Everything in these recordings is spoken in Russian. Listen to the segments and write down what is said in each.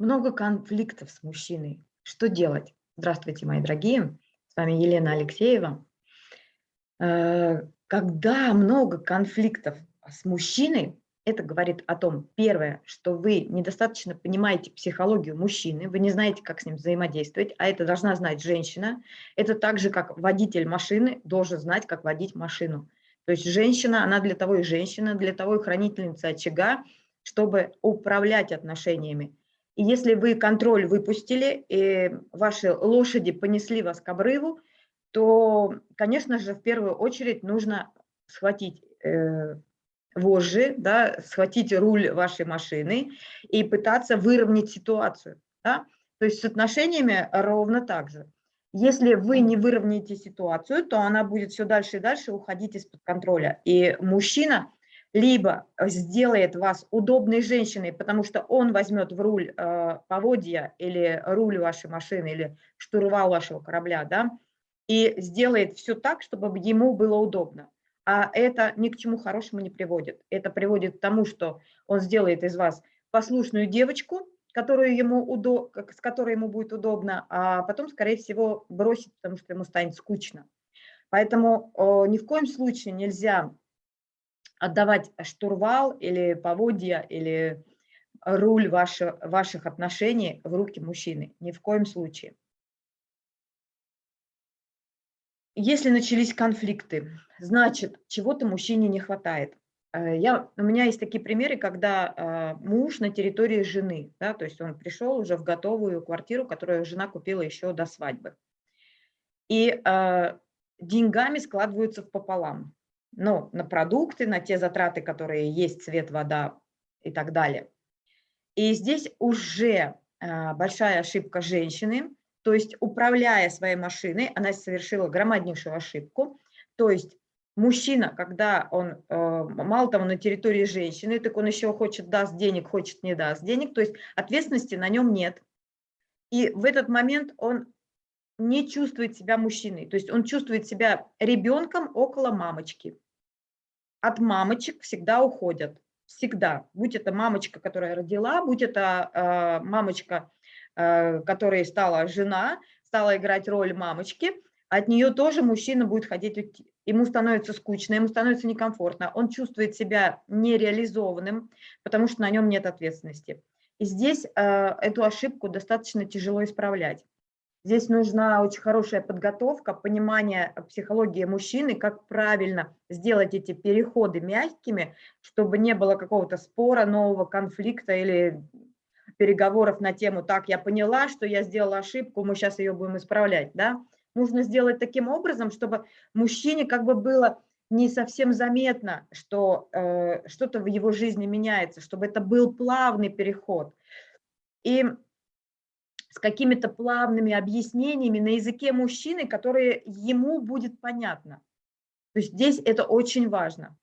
Много конфликтов с мужчиной. Что делать? Здравствуйте, мои дорогие. С вами Елена Алексеева. Э, когда много конфликтов с мужчиной, это говорит о том, первое, что вы недостаточно понимаете психологию мужчины, вы не знаете, как с ним взаимодействовать, а это должна знать женщина. Это так же, как водитель машины должен знать, как водить машину. То есть женщина, она для того и женщина, для того и хранительница очага, чтобы управлять отношениями. И если вы контроль выпустили, и ваши лошади понесли вас к обрыву, то, конечно же, в первую очередь нужно схватить э, вожжи, да, схватить руль вашей машины и пытаться выровнять ситуацию. Да? То есть с отношениями ровно так же. Если вы не выровняете ситуацию, то она будет все дальше и дальше уходить из-под контроля. И мужчина либо сделает вас удобной женщиной, потому что он возьмет в руль э, поводья или руль вашей машины, или штурвал вашего корабля, да, и сделает все так, чтобы ему было удобно. А это ни к чему хорошему не приводит. Это приводит к тому, что он сделает из вас послушную девочку, которую ему удо... с которой ему будет удобно, а потом, скорее всего, бросит, потому что ему станет скучно. Поэтому о, ни в коем случае нельзя отдавать штурвал или поводья, или руль ваши, ваших отношений в руки мужчины. Ни в коем случае. Если начались конфликты, значит, чего-то мужчине не хватает. Э, я, у меня есть такие примеры, когда э, муж на территории жены, да, то есть он пришел уже в готовую квартиру, которую жена купила еще до свадьбы. И э, деньгами складываются в пополам ну, на продукты, на те затраты, которые есть, свет, вода и так далее. И здесь уже а, большая ошибка женщины, то есть управляя своей машиной, она совершила громаднейшую ошибку, то есть мужчина, когда он, э, мало того, на территории женщины, так он еще хочет даст денег, хочет не даст денег, то есть ответственности на нем нет. И в этот момент он не чувствует себя мужчиной, то есть он чувствует себя ребенком около мамочки от мамочек всегда уходят. Всегда. Будь это мамочка, которая родила, будь это э, мамочка, э, которая стала жена, стала играть роль мамочки, от нее тоже мужчина будет ходить, ему становится скучно, ему становится некомфортно, он чувствует себя нереализованным, потому что на нем нет ответственности. И здесь э, эту ошибку достаточно тяжело исправлять. Здесь нужна очень хорошая подготовка, понимание психологии мужчины, как правильно сделать эти переходы мягкими, чтобы не было какого-то спора, нового конфликта или переговоров на тему «так, я поняла, что я сделала ошибку, мы сейчас ее будем исправлять». Да? Нужно сделать таким образом, чтобы мужчине как бы было не совсем заметно, что э, что-то в его жизни меняется, чтобы это был плавный переход. И с какими-то плавными объяснениями на языке мужчины, которые ему будет понятно. То есть здесь это очень важно.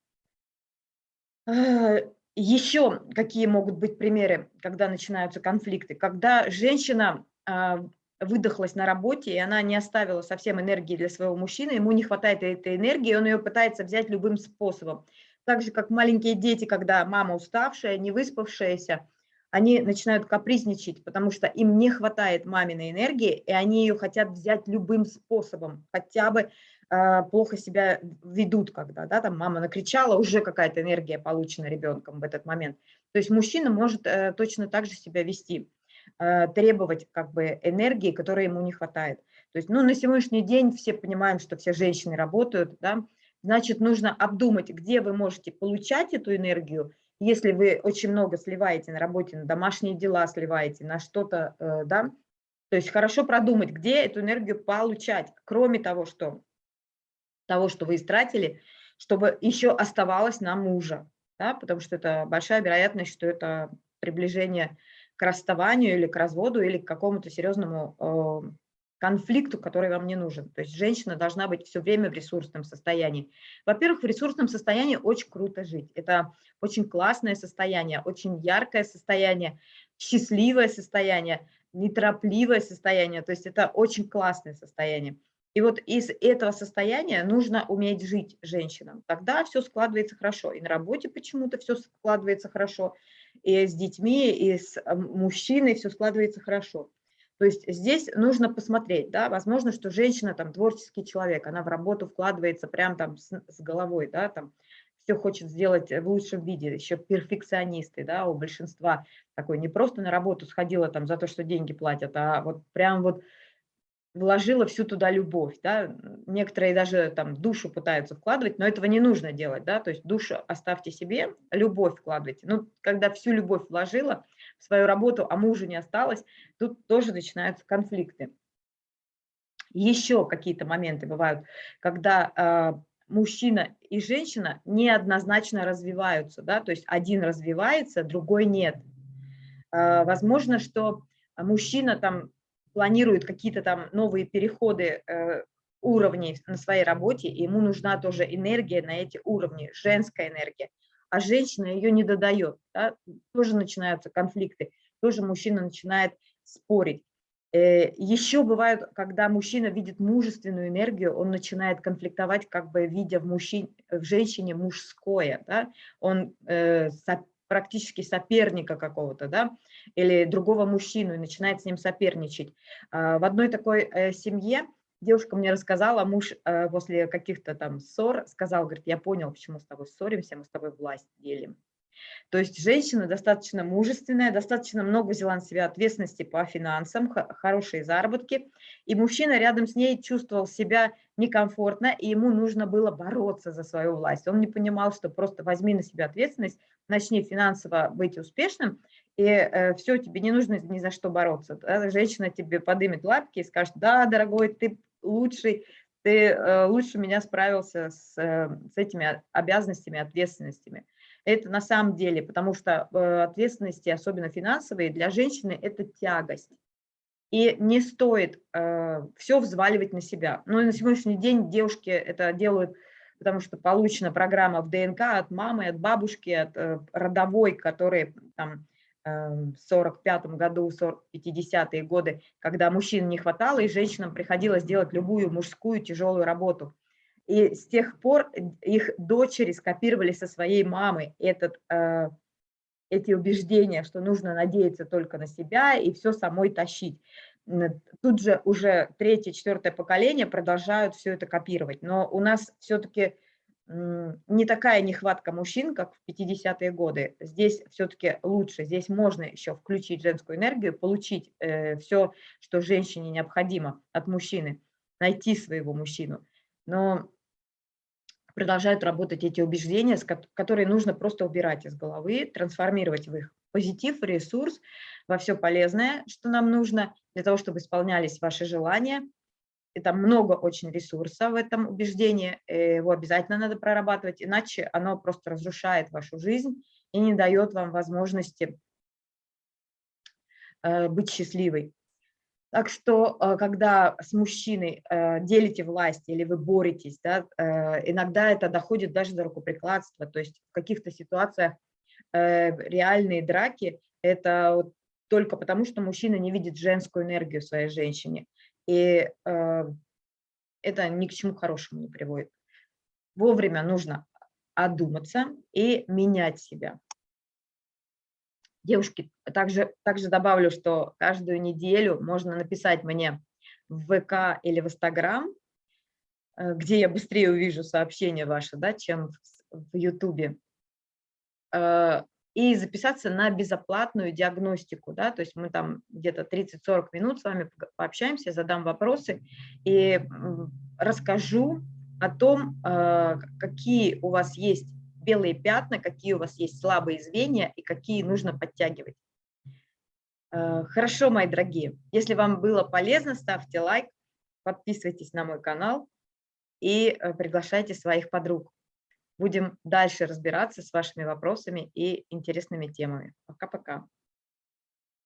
Э, Еще какие могут быть примеры, когда начинаются конфликты? Когда женщина а, выдохлась на работе, и она не оставила совсем энергии для своего мужчины, ему не хватает этой энергии, он ее пытается взять любым способом. Так же, как маленькие дети, когда мама уставшая, не выспавшаяся, они начинают капризничать, потому что им не хватает маминой энергии, и они ее хотят взять любым способом, хотя бы э, плохо себя ведут, когда да, там мама накричала, уже какая-то энергия получена ребенком в этот момент. То есть мужчина может э, точно так же себя вести, э, требовать как бы энергии, которой ему не хватает. То есть ну, на сегодняшний день все понимаем, что все женщины работают, да, значит, нужно обдумать, где вы можете получать эту энергию, если вы очень много сливаете на работе, на домашние дела сливаете, на что-то, э, да, то есть хорошо продумать, где эту энергию получать, кроме того, что, того, что вы истратили, чтобы еще оставалось на мужа, да, потому что это большая вероятность, что это приближение к расставанию или к разводу, или к какому-то серьезному э, конфликту, который вам не нужен. То есть женщина должна быть все время в ресурсном состоянии. Во-первых, в ресурсном состоянии очень круто жить. Это очень классное состояние, очень яркое состояние, счастливое состояние, неторопливое состояние. То есть это очень классное состояние. И вот из этого состояния нужно уметь жить женщинам. Тогда все складывается хорошо. И на работе почему-то все складывается хорошо, и с детьми, и с мужчиной все складывается хорошо. То есть здесь нужно посмотреть, да, возможно, что женщина там творческий человек, она в работу вкладывается прям там с, с головой, да, там все хочет сделать в лучшем виде, еще перфекционисты, да, у большинства такой не просто на работу сходила там за то, что деньги платят, а вот прям вот вложила всю туда любовь, да, некоторые даже там душу пытаются вкладывать, но этого не нужно делать, да, то есть душу оставьте себе, любовь вкладывайте. Ну, когда всю любовь вложила свою работу, а мужу не осталось, тут тоже начинаются конфликты. Еще какие-то моменты бывают, когда э, мужчина и женщина неоднозначно развиваются, да, то есть один развивается, другой нет. Э, возможно, что мужчина там планирует какие-то там новые переходы э, уровней на своей работе, и ему нужна тоже энергия на эти уровни, женская энергия, а женщина ее не додает, да, тоже начинаются конфликты, тоже мужчина начинает спорить. Э, еще бывает, когда мужчина видит мужественную энергию, он начинает конфликтовать, как бы видя в, мужчине, в женщине мужское, да? он э, практически соперника какого-то, да, или другого мужчину и начинает с ним соперничать. А, в одной такой э, семье девушка мне рассказала, муж э, после каких-то там ссор сказал, говорит, я понял, почему с тобой ссоримся, мы с тобой власть делим. То есть женщина достаточно мужественная, достаточно много взяла на себя ответственности по финансам, хорошие заработки, и мужчина рядом с ней чувствовал себя некомфортно, и ему нужно было бороться за свою власть. Он не понимал, что просто возьми на себя ответственность, начни финансово быть успешным, и э, все, тебе не нужно ни за что бороться. Да? Женщина тебе подымет лапки и скажет, да, дорогой, ты лучший, ты э, лучше меня справился с, э, с этими обязанностями, ответственностями. Это на самом деле, потому что э, ответственности, особенно финансовые, для женщины – это тягость. И не стоит все взваливать на себя. Но на сегодняшний день девушки это делают, потому что получена программа в ДНК от мамы, от бабушки, от родовой, которые там 45 году, 50-е годы, когда мужчин не хватало, и женщинам приходилось делать любую мужскую тяжелую работу. И с тех пор их дочери скопировали со своей мамы этот, э, эти убеждения, что нужно надеяться только на себя и все самой тащить. Тут же уже третье, четвертое поколение продолжают все это копировать. Но у нас все-таки не такая нехватка мужчин, как в 50-е годы. Здесь все-таки лучше, здесь можно еще включить женскую энергию, получить э, все, что женщине необходимо от мужчины, найти своего мужчину. Но продолжают работать эти убеждения, которые нужно просто убирать из головы, трансформировать в их позитив, ресурс, во все полезное, что нам нужно для того, чтобы исполнялись ваши желания. Там много очень ресурса в этом убеждении, его обязательно надо прорабатывать, иначе оно просто разрушает вашу жизнь и не дает вам возможности э, быть счастливой. Так что, э, когда с мужчиной э, делите власть или вы боретесь, да, э, иногда это доходит даже до рукоприкладства. То есть в каких-то ситуациях реальные драки – это вот только потому, что мужчина не видит женскую энергию в своей женщине. И это ни к чему хорошему не приводит. Вовремя нужно одуматься и менять себя. Девушки, также, также добавлю, что каждую неделю можно написать мне в ВК или в Инстаграм, э, где я быстрее увижу сообщения ваши, да, чем в Ютубе, э, и записаться на безоплатную диагностику, да, то есть мы там где-то 30-40 минут с вами пообщаемся, задам вопросы и расскажу о том, э, какие у вас есть белые пятна, какие у вас есть слабые звенья и какие нужно подтягивать. Э, хорошо, мои дорогие. Если вам было полезно, ставьте лайк, подписывайтесь на мой канал и э, приглашайте своих подруг. Будем дальше разбираться с вашими вопросами и интересными темами. Пока-пока.